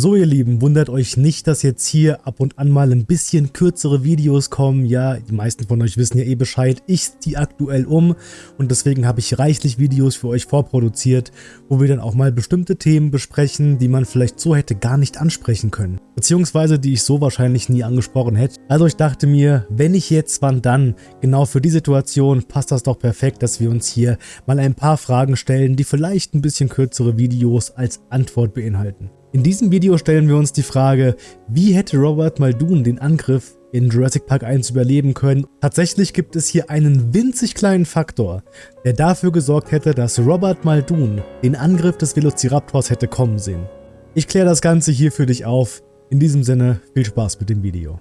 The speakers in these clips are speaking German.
So ihr Lieben, wundert euch nicht, dass jetzt hier ab und an mal ein bisschen kürzere Videos kommen. Ja, die meisten von euch wissen ja eh Bescheid, ich ziehe aktuell um und deswegen habe ich reichlich Videos für euch vorproduziert, wo wir dann auch mal bestimmte Themen besprechen, die man vielleicht so hätte gar nicht ansprechen können. Beziehungsweise die ich so wahrscheinlich nie angesprochen hätte. Also ich dachte mir, wenn ich jetzt, wann dann? Genau für die Situation passt das doch perfekt, dass wir uns hier mal ein paar Fragen stellen, die vielleicht ein bisschen kürzere Videos als Antwort beinhalten. In diesem Video stellen wir uns die Frage, wie hätte Robert Muldoon den Angriff in Jurassic Park 1 überleben können. Tatsächlich gibt es hier einen winzig kleinen Faktor, der dafür gesorgt hätte, dass Robert Muldoon den Angriff des Velociraptors hätte kommen sehen. Ich kläre das Ganze hier für dich auf. In diesem Sinne, viel Spaß mit dem Video.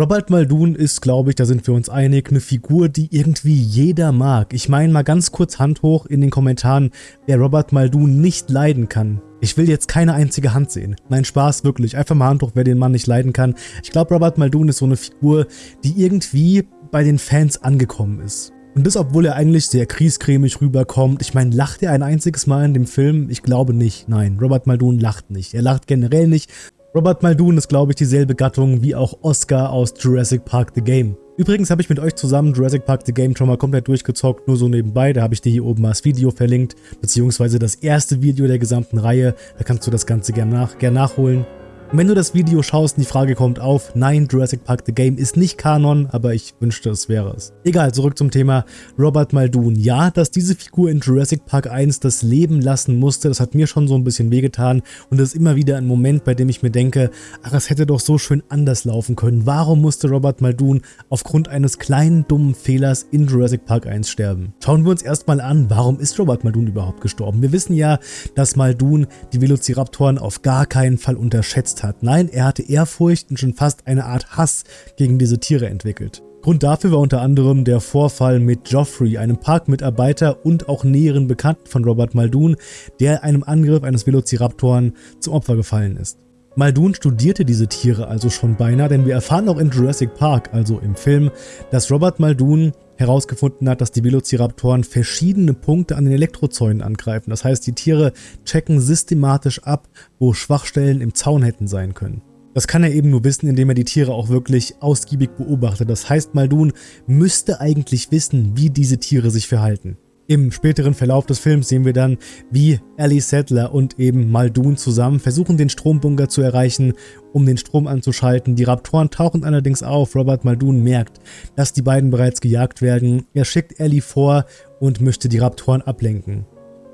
Robert Muldoon ist, glaube ich, da sind wir uns einig, eine Figur, die irgendwie jeder mag. Ich meine mal ganz kurz Hand hoch in den Kommentaren, wer Robert Muldoon nicht leiden kann. Ich will jetzt keine einzige Hand sehen. Nein, Spaß, wirklich. Einfach mal Hand hoch, wer den Mann nicht leiden kann. Ich glaube, Robert Muldoon ist so eine Figur, die irgendwie bei den Fans angekommen ist. Und das, obwohl er eigentlich sehr kriescremig rüberkommt. Ich meine, lacht er ein einziges Mal in dem Film? Ich glaube nicht. Nein, Robert Muldoon lacht nicht. Er lacht generell nicht. Robert Muldoon ist glaube ich dieselbe Gattung wie auch Oscar aus Jurassic Park The Game. Übrigens habe ich mit euch zusammen Jurassic Park The Game schon mal komplett durchgezockt, nur so nebenbei, da habe ich dir hier oben mal das Video verlinkt, beziehungsweise das erste Video der gesamten Reihe, da kannst du das Ganze gerne nach, gern nachholen. Wenn du das Video schaust und die Frage kommt auf, nein, Jurassic Park The Game ist nicht Kanon, aber ich wünschte, es wäre es. Egal, zurück zum Thema Robert Muldoon. Ja, dass diese Figur in Jurassic Park 1 das Leben lassen musste, das hat mir schon so ein bisschen wehgetan und das ist immer wieder ein Moment, bei dem ich mir denke, ach, es hätte doch so schön anders laufen können. Warum musste Robert Muldoon aufgrund eines kleinen, dummen Fehlers in Jurassic Park 1 sterben? Schauen wir uns erstmal an, warum ist Robert Muldoon überhaupt gestorben? Wir wissen ja, dass Muldoon die Velociraptoren auf gar keinen Fall unterschätzt Angst hat. Nein, er hatte Ehrfurcht und schon fast eine Art Hass gegen diese Tiere entwickelt. Grund dafür war unter anderem der Vorfall mit Geoffrey, einem Parkmitarbeiter und auch näheren Bekannten von Robert Muldoon, der einem Angriff eines Velociraptoren zum Opfer gefallen ist. Muldoon studierte diese Tiere also schon beinahe, denn wir erfahren auch in Jurassic Park, also im Film, dass Robert Muldoon herausgefunden hat, dass die Velociraptoren verschiedene Punkte an den Elektrozäunen angreifen. Das heißt, die Tiere checken systematisch ab, wo Schwachstellen im Zaun hätten sein können. Das kann er eben nur wissen, indem er die Tiere auch wirklich ausgiebig beobachtet. Das heißt, Muldoon müsste eigentlich wissen, wie diese Tiere sich verhalten. Im späteren Verlauf des Films sehen wir dann, wie Ellie Sattler und eben Muldoon zusammen versuchen, den Strombunker zu erreichen, um den Strom anzuschalten. Die Raptoren tauchen allerdings auf. Robert Muldoon merkt, dass die beiden bereits gejagt werden. Er schickt Ellie vor und möchte die Raptoren ablenken.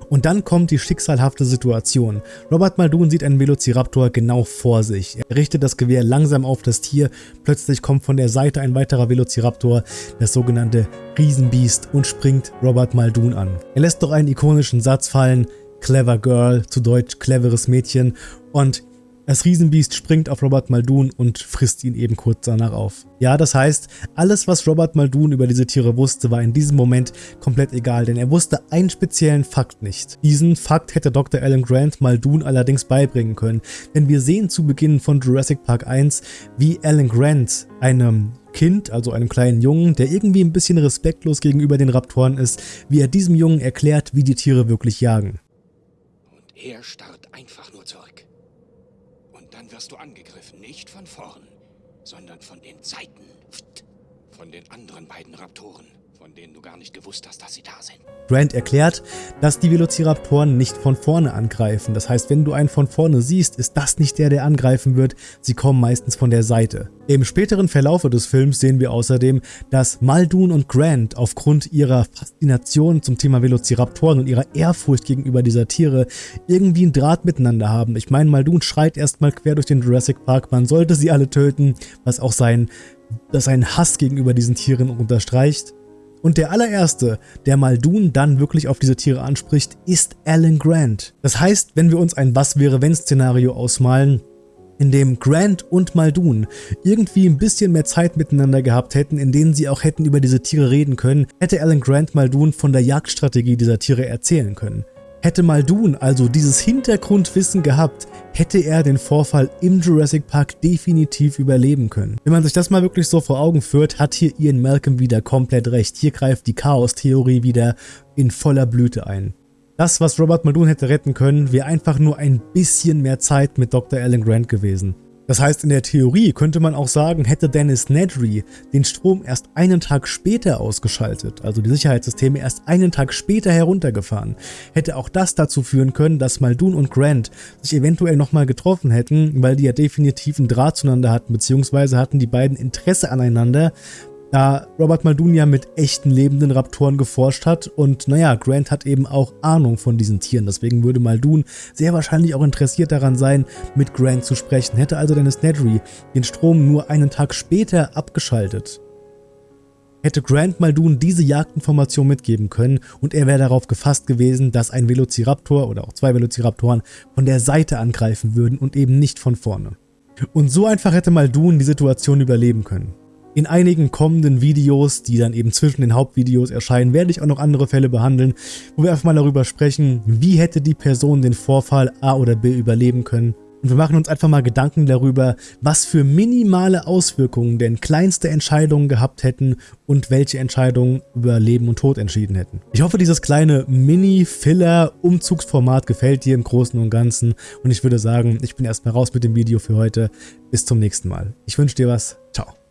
Und dann kommt die schicksalhafte Situation. Robert Muldoon sieht einen Velociraptor genau vor sich. Er richtet das Gewehr langsam auf das Tier. Plötzlich kommt von der Seite ein weiterer Velociraptor, das sogenannte Riesenbiest, und springt Robert Muldoon an. Er lässt doch einen ikonischen Satz fallen, Clever Girl, zu Deutsch cleveres Mädchen, und das Riesenbiest springt auf Robert Muldoon und frisst ihn eben kurz danach auf. Ja, das heißt, alles was Robert Muldoon über diese Tiere wusste, war in diesem Moment komplett egal, denn er wusste einen speziellen Fakt nicht. Diesen Fakt hätte Dr. Alan Grant Muldoon allerdings beibringen können, denn wir sehen zu Beginn von Jurassic Park 1, wie Alan Grant einem Kind, also einem kleinen Jungen, der irgendwie ein bisschen respektlos gegenüber den Raptoren ist, wie er diesem Jungen erklärt, wie die Tiere wirklich jagen. Und er starrt einfach wirst du angegriffen, nicht von vorn, sondern von den Seiten. Von den anderen beiden Raptoren, von denen du gar nicht gewusst hast, dass sie da sind. Grant erklärt, dass die Velociraptoren nicht von vorne angreifen. Das heißt, wenn du einen von vorne siehst, ist das nicht der, der angreifen wird. Sie kommen meistens von der Seite. Im späteren Verlaufe des Films sehen wir außerdem, dass Muldoon und Grant aufgrund ihrer Faszination zum Thema Velociraptoren und ihrer Ehrfurcht gegenüber dieser Tiere irgendwie einen Draht miteinander haben. Ich meine, Muldoon schreit erstmal quer durch den Jurassic Park, man sollte sie alle töten, was auch sein, seinen Hass gegenüber diesen Tieren unterstreicht. Und der allererste, der Muldoon dann wirklich auf diese Tiere anspricht, ist Alan Grant. Das heißt, wenn wir uns ein Was-wäre-wenn-Szenario ausmalen, in dem Grant und Muldoon irgendwie ein bisschen mehr Zeit miteinander gehabt hätten, in denen sie auch hätten über diese Tiere reden können, hätte Alan Grant Muldoon von der Jagdstrategie dieser Tiere erzählen können. Hätte Muldoon also dieses Hintergrundwissen gehabt, hätte er den Vorfall im Jurassic Park definitiv überleben können. Wenn man sich das mal wirklich so vor Augen führt, hat hier Ian Malcolm wieder komplett recht. Hier greift die Chaos-Theorie wieder in voller Blüte ein. Das, was Robert Muldoon hätte retten können, wäre einfach nur ein bisschen mehr Zeit mit Dr. Alan Grant gewesen. Das heißt, in der Theorie könnte man auch sagen, hätte Dennis Nedry den Strom erst einen Tag später ausgeschaltet, also die Sicherheitssysteme erst einen Tag später heruntergefahren, hätte auch das dazu führen können, dass Muldoon und Grant sich eventuell nochmal getroffen hätten, weil die ja definitiv einen Draht zueinander hatten, beziehungsweise hatten die beiden Interesse aneinander, da Robert Muldoon ja mit echten lebenden Raptoren geforscht hat und naja, Grant hat eben auch Ahnung von diesen Tieren, deswegen würde Muldoon sehr wahrscheinlich auch interessiert daran sein, mit Grant zu sprechen. Hätte also Dennis Nedry den Strom nur einen Tag später abgeschaltet, hätte Grant Muldoon diese Jagdinformation mitgeben können und er wäre darauf gefasst gewesen, dass ein Velociraptor oder auch zwei Velociraptoren von der Seite angreifen würden und eben nicht von vorne. Und so einfach hätte Muldoon die Situation überleben können. In einigen kommenden Videos, die dann eben zwischen den Hauptvideos erscheinen, werde ich auch noch andere Fälle behandeln, wo wir einfach mal darüber sprechen, wie hätte die Person den Vorfall A oder B überleben können. Und wir machen uns einfach mal Gedanken darüber, was für minimale Auswirkungen denn kleinste Entscheidungen gehabt hätten und welche Entscheidungen über Leben und Tod entschieden hätten. Ich hoffe, dieses kleine Mini-Filler-Umzugsformat gefällt dir im Großen und Ganzen und ich würde sagen, ich bin erstmal raus mit dem Video für heute. Bis zum nächsten Mal. Ich wünsche dir was. Ciao.